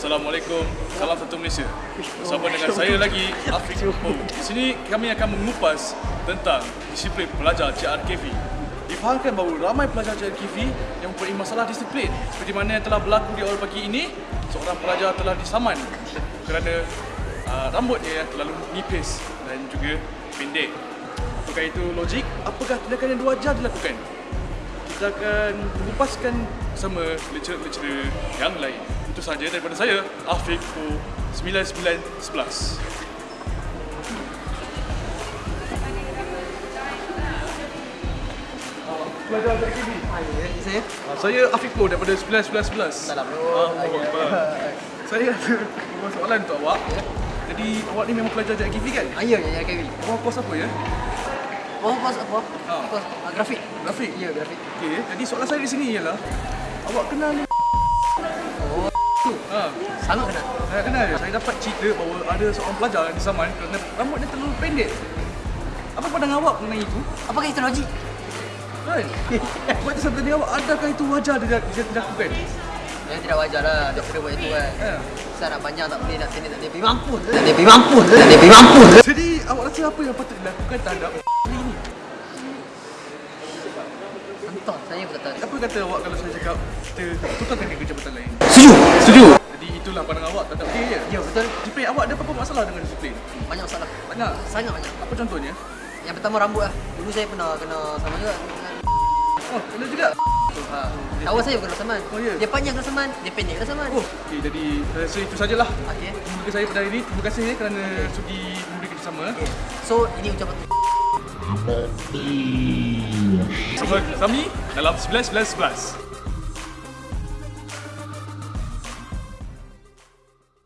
Assalamualaikum, salam satu Malaysia. Bersama dengan saya lagi, Afiq Ho. Di sini kami akan mengupas tentang disiplin pelajar JRKV. Difahamkan bahawa ramai pelajar JRKV yang mempunyai masalah disiplin. Seperti mana yang telah berlaku di awal pagi ini, seorang pelajar telah disaman kerana uh, rambutnya yang terlalu nipis dan juga pendek. Apakah itu logik? Apakah tindakan yang wajar dilakukan? Kita akan mengupaskan bersama lecturer-lecturer yang lain. Itu sahaja daripada saya, Afiq Fu 9911. Pelajar JKB. Ini saya. Ah, Saya Afiq Fu daripada 9911. Salam. Ah, Saya ada beberapa soalan untuk awak. Jadi awak ni memang pelajar JKB kan? Ah, ya, ya, ya, Kevin. Awak kos apa ya? Oh, kos apa? Ah. Kos grafik. Grafik. Ya, grafik. Okey, jadi soalan saya di sini ialah awak kenal ni? Oh, Ha, sangat kenal. saya kenal. Saya dapat cerita bahawa ada seorang pelajar yang disaman kerana rambutnya terlalu pendek. Apa pandangan awak mengenai itu? Apakah itu logik? Kan? Buat saya bertanya awak, adakah itu wajar dia, dia dilakukan? Yang tidak wajar lah dia kena buat itu kan. Ha. Saya nak panjang tak boleh, nak pendek tak boleh. Pergi mampus. Tak boleh, pergi mampus. Tak boleh, pergi mampus. Jadi awak rasa apa yang patut dilakukan terhadap ini? Entah, saya pun tak tahu. Apa kata awak kalau saya cakap kita tukarkan ke jabatan lain? Setuju. Setuju. Jadi itulah pandangan awak terhadap dia ya? Ya, betul. Disiplin awak ada apa-apa masalah dengan disiplin? Banyak masalah. Banyak. Sangat banyak. Apa contohnya? Yang pertama rambut lah. Dulu saya pernah kena sama juga. Oh, kena juga. Ha. Kawan saya kena saman. Oh, ya? Dia panjang kena saman, dia pendek kena saman. Oh, okay, jadi saya rasa itu sajalah. Okey. Jumpa saya pada hari ini. Terima kasih ya kerana sudi memberi kerjasama. So, ini ucapan Bersama kami dalam 11-11-11.